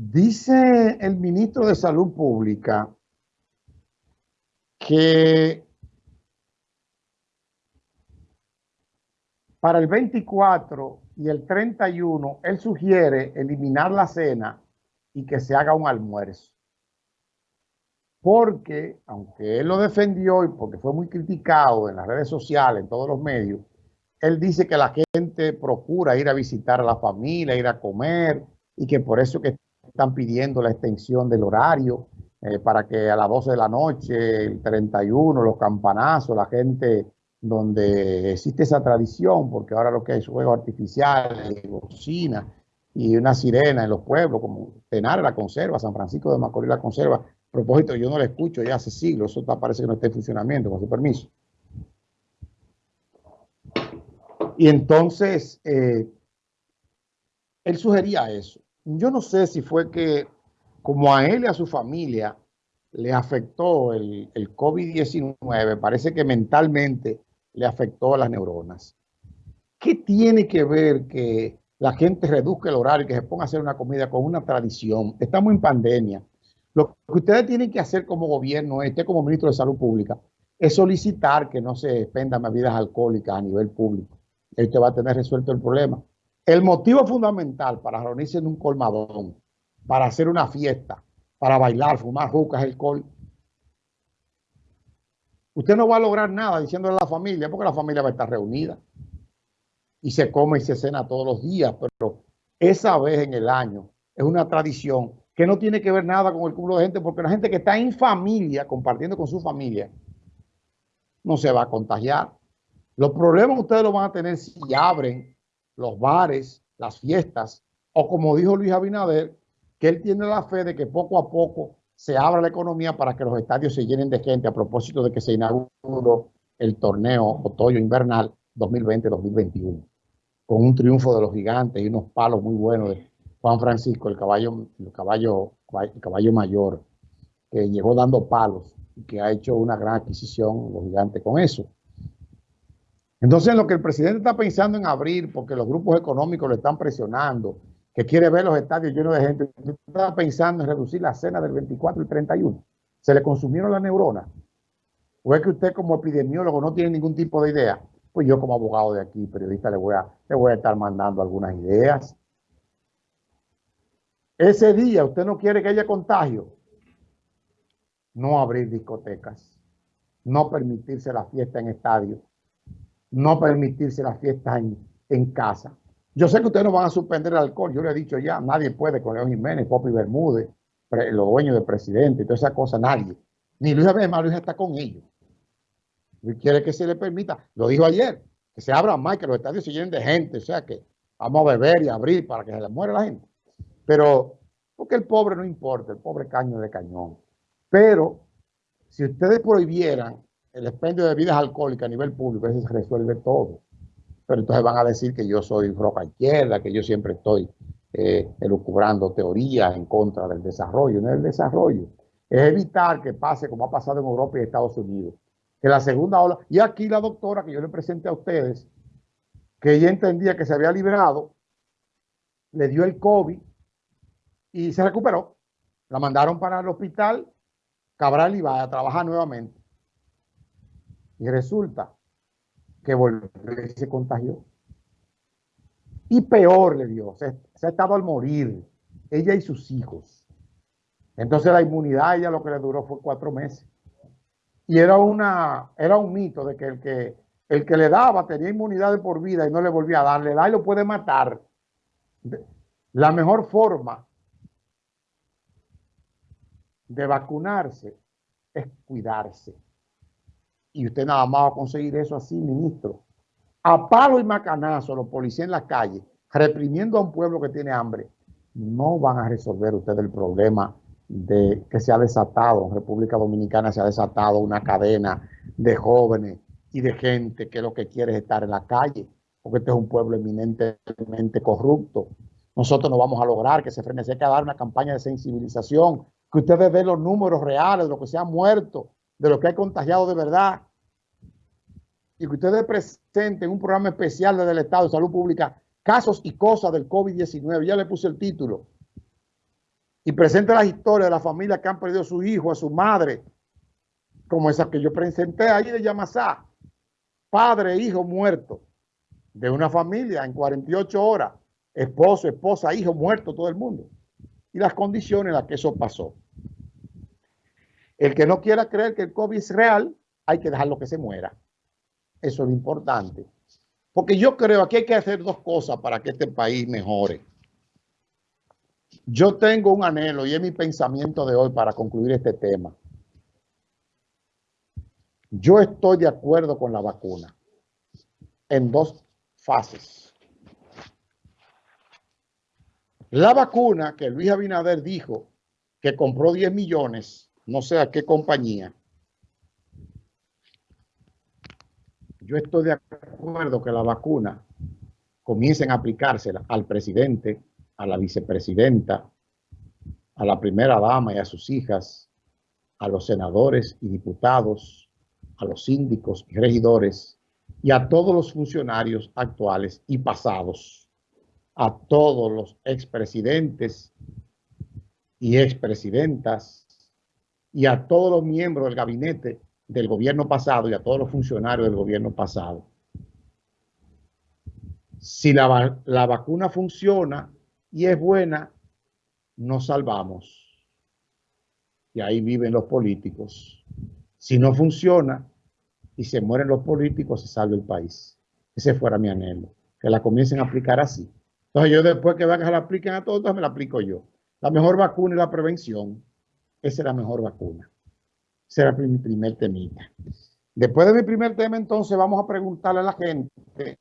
Dice el ministro de Salud Pública que para el 24 y el 31 él sugiere eliminar la cena y que se haga un almuerzo. Porque, aunque él lo defendió y porque fue muy criticado en las redes sociales, en todos los medios, él dice que la gente procura ir a visitar a la familia, ir a comer y que por eso que están pidiendo la extensión del horario eh, para que a las 12 de la noche, el 31, los campanazos, la gente donde existe esa tradición, porque ahora lo que hay es juegos artificiales, bocina y una sirena en los pueblos, como Tenar la conserva, San Francisco de Macorís la conserva. Propósito, yo no la escucho ya hace siglos, eso parece que no está en funcionamiento, con su permiso. Y entonces, eh, él sugería eso. Yo no sé si fue que, como a él y a su familia le afectó el, el COVID-19, parece que mentalmente le afectó a las neuronas. ¿Qué tiene que ver que la gente reduzca el horario y que se ponga a hacer una comida con una tradición? Estamos en pandemia. Lo que ustedes tienen que hacer como gobierno, este como ministro de Salud Pública, es solicitar que no se expendan bebidas alcohólicas a nivel público. Esto va a tener resuelto el problema. El motivo fundamental para reunirse en un colmadón, para hacer una fiesta, para bailar, fumar jucas, alcohol, usted no va a lograr nada diciéndole a la familia, porque la familia va a estar reunida y se come y se cena todos los días, pero esa vez en el año es una tradición que no tiene que ver nada con el cúmulo de gente, porque la gente que está en familia, compartiendo con su familia, no se va a contagiar. Los problemas ustedes los van a tener si abren los bares, las fiestas, o como dijo Luis Abinader, que él tiene la fe de que poco a poco se abra la economía para que los estadios se llenen de gente a propósito de que se inauguró el torneo otoño-invernal 2020-2021, con un triunfo de los gigantes y unos palos muy buenos de Juan Francisco, el caballo, el caballo, el caballo mayor, que llegó dando palos y que ha hecho una gran adquisición los gigantes con eso. Entonces, lo que el presidente está pensando en abrir, porque los grupos económicos lo están presionando, que quiere ver los estadios llenos de gente, está pensando en reducir la cena del 24 y 31. ¿Se le consumieron las neuronas? ¿O es que usted como epidemiólogo no tiene ningún tipo de idea? Pues yo como abogado de aquí, periodista, le voy a, le voy a estar mandando algunas ideas. Ese día usted no quiere que haya contagio. No abrir discotecas. No permitirse la fiesta en estadios no permitirse las fiestas en, casa. Yo sé que ustedes no van a suspender el alcohol, yo le he dicho ya, nadie puede con León Jiménez, Popi Bermúdez, los dueños del presidente toda esa cosa, nadie. Ni Luis Abel Luis está con ellos. Luis quiere que se le permita, lo dijo ayer, que se abran más, que los estadios se llenen de gente, o sea que vamos a beber y abrir para que se le muera la gente. Pero, porque el pobre no importa, el pobre caño de cañón. Pero, si ustedes prohibieran el expendio de bebidas alcohólicas a nivel público, eso se resuelve todo. Pero entonces van a decir que yo soy roca izquierda, que yo siempre estoy eh, elucubrando teorías en contra del desarrollo. No es el desarrollo, es evitar que pase como ha pasado en Europa y Estados Unidos. Que la segunda ola, y aquí la doctora que yo le presenté a ustedes, que ella entendía que se había liberado, le dio el COVID y se recuperó. La mandaron para el hospital Cabral y va a trabajar nuevamente. Y resulta que volvió y se contagió. Y peor le dio, se, ha estado al morir, ella y sus hijos. Entonces la inmunidad ella lo que le duró fue cuatro meses. Y era, una, era un mito de que el, que el que le daba tenía inmunidad de por vida y no le volvía a darle, da y lo puede matar. La mejor forma de vacunarse es cuidarse. Y usted nada más va a conseguir eso así, ministro. A palo y macanazo, los policías en la calle, reprimiendo a un pueblo que tiene hambre, no van a resolver ustedes el problema de que se ha desatado, en República Dominicana se ha desatado una cadena de jóvenes y de gente que lo que quiere es estar en la calle, porque este es un pueblo eminentemente corrupto. Nosotros no vamos a lograr que se frene, se dar una campaña de sensibilización, que ustedes vean los números reales de lo que se ha muerto, de lo que hay contagiado de verdad, y que ustedes presenten un programa especial desde el Estado de Salud Pública, casos y cosas del COVID-19, ya le puse el título, y presente las historias de las familias que han perdido a su hijo, a su madre, como esa que yo presenté ahí de Yamasá, padre, hijo muerto, de una familia en 48 horas, esposo, esposa, hijo muerto, todo el mundo, y las condiciones en las que eso pasó. El que no quiera creer que el COVID es real, hay que dejarlo que se muera. Eso es lo importante. Porque yo creo que hay que hacer dos cosas para que este país mejore. Yo tengo un anhelo y es mi pensamiento de hoy para concluir este tema. Yo estoy de acuerdo con la vacuna en dos fases. La vacuna que Luis Abinader dijo que compró 10 millones, no sé a qué compañía, yo estoy de acuerdo que la vacuna comiencen a aplicársela al presidente, a la vicepresidenta, a la primera dama y a sus hijas, a los senadores y diputados, a los síndicos y regidores y a todos los funcionarios actuales y pasados, a todos los expresidentes y expresidentas y a todos los miembros del gabinete del gobierno pasado y a todos los funcionarios del gobierno pasado. Si la, la vacuna funciona y es buena, nos salvamos. Y ahí viven los políticos. Si no funciona y se mueren los políticos, se salva el país. Ese fuera mi anhelo, que la comiencen a aplicar así. Entonces yo después que van a la apliquen a todos, me la aplico yo. La mejor vacuna es la prevención. Esa es la mejor vacuna será mi primer temita. Después de mi primer tema, entonces vamos a preguntarle a la gente